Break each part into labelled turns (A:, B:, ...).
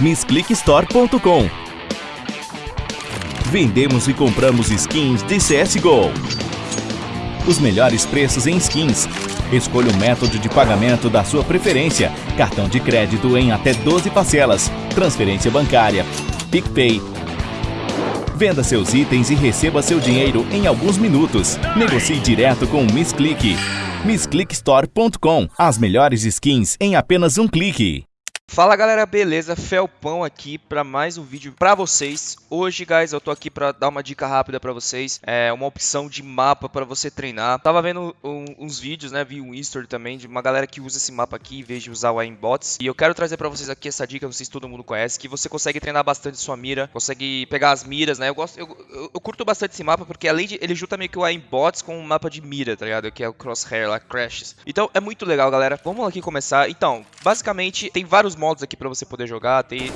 A: MissClickStore.com Vendemos e compramos skins de CSGO. Os melhores preços em skins. Escolha o método de pagamento da sua preferência. Cartão de crédito em até 12 parcelas. Transferência bancária. PicPay. Venda seus itens e receba seu dinheiro em alguns minutos. Negocie direto com o MissClick. MissClickStore.com As melhores skins em apenas um clique.
B: Fala galera, beleza? Felpão aqui para mais um vídeo para vocês. Hoje, guys, eu tô aqui para dar uma dica rápida para vocês, é uma opção de mapa para você treinar. Tava vendo um, uns vídeos, né, vi um history também de uma galera que usa esse mapa aqui em vez de usar o aimbots. E eu quero trazer para vocês aqui essa dica, não sei se todo mundo conhece, que você consegue treinar bastante sua mira, consegue pegar as miras, né? Eu gosto, eu, eu, eu curto bastante esse mapa porque além de ele junta meio que o aimbots com um mapa de mira, tá ligado? Que é o crosshair lá, crashes. Então é muito legal, galera. Vamos aqui começar. Então, basicamente tem vários modos aqui para você poder jogar. Tem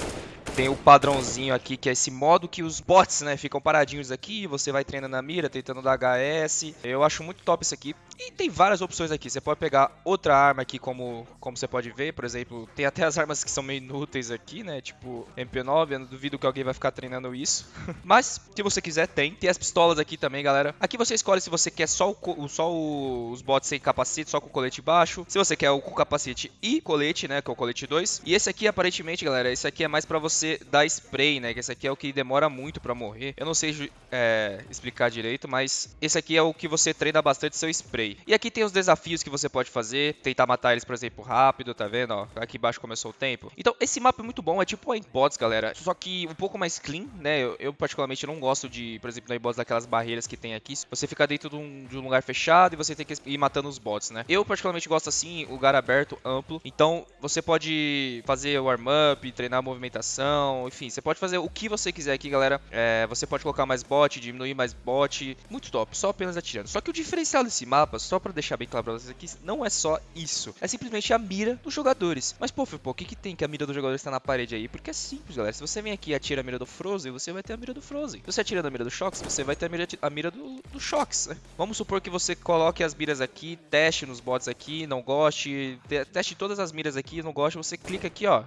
B: tem o padrãozinho aqui, que é esse modo que os bots, né, ficam paradinhos aqui, você vai treinando na mira, tentando dar HS. Eu acho muito top isso aqui. E tem várias opções aqui. Você pode pegar outra arma aqui, como, como você pode ver, por exemplo, tem até as armas que são meio inúteis aqui, né, tipo MP9, eu não duvido que alguém vai ficar treinando isso. Mas, se você quiser, tem. Tem as pistolas aqui também, galera. Aqui você escolhe se você quer só, o, só o, os bots sem capacete, só com o colete baixo. Se você quer o com capacete e colete, né, que é o colete 2. E esse aqui, aparentemente, galera, esse aqui é mais pra você você dar spray, né? Que esse aqui é o que demora muito pra morrer. Eu não sei é, explicar direito, mas esse aqui é o que você treina bastante seu spray. E aqui tem os desafios que você pode fazer. Tentar matar eles, por exemplo, rápido, tá vendo? Ó, aqui embaixo começou o tempo. Então, esse mapa é muito bom. É tipo o Aimbots, galera. Só que um pouco mais clean, né? Eu, eu particularmente não gosto de, por exemplo, no Aimbots daquelas barreiras que tem aqui. Você fica dentro de um, de um lugar fechado e você tem que ir matando os bots, né? Eu particularmente gosto assim, lugar aberto, amplo. Então, você pode fazer o warm-up, treinar a enfim, você pode fazer o que você quiser aqui, galera. É, você pode colocar mais bot, diminuir mais bot, muito top, só apenas atirando. Só que o diferencial desse mapa, só pra deixar bem claro pra vocês aqui, não é só isso. É simplesmente a mira dos jogadores. Mas, pô, pô, o que, que tem que a mira do jogador está na parede aí? Porque é simples, galera. Se você vem aqui e atira a mira do Frozen, você vai ter a mira do Frozen. Se você atira na mira do Shox, você vai ter a mira, a mira do, do Shox. Vamos supor que você coloque as miras aqui, teste nos bots aqui, não goste, teste todas as miras aqui, não goste, você clica aqui, ó,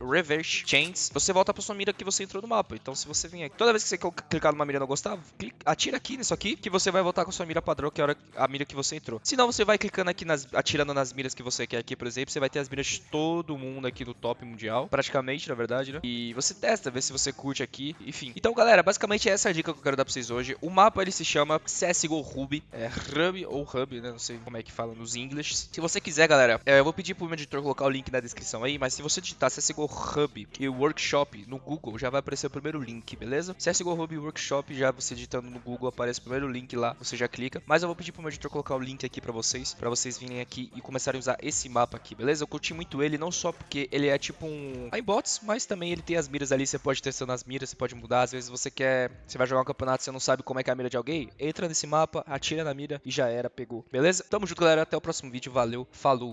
B: Reverse Chains, você volta pra sua mira que você entrou no mapa. Então se você vem aqui, toda vez que você clicar numa mira e não gostar, clica, atira aqui nisso aqui, que você vai voltar com a sua mira padrão, que é a, mira que você entrou. Se não, você vai clicando aqui, nas, atirando nas miras que você quer aqui, por exemplo, você vai ter as miras de todo mundo aqui do top mundial, praticamente, na verdade, né? E você testa, vê se você curte aqui, enfim. Então, galera, basicamente essa é a dica que eu quero dar pra vocês hoje. O mapa, ele se chama CSGO Ruby, é Hub ou Hub, né? Não sei como é que fala nos inglês. Se você quiser, galera, é, eu vou pedir pro meu editor colocar o link na descrição aí, mas se você digitar CSGO Hub e Workshop no Google, já vai aparecer o primeiro link, beleza? CSGO Hub Workshop, já você digitando no Google, aparece o primeiro link lá, você já clica. Mas eu vou pedir pro meu editor colocar o link aqui pra vocês, pra vocês virem aqui e começarem a usar esse mapa aqui, beleza? Eu curti muito ele, não só porque ele é tipo um iBots, mas também ele tem as miras ali, você pode testando as miras, você pode mudar. Às vezes você quer, você vai jogar um campeonato, você não sabe como é que é a mira de alguém, entra nesse mapa, atira na mira e já era, pegou, beleza? Tamo junto, galera, até o próximo vídeo, valeu, falou!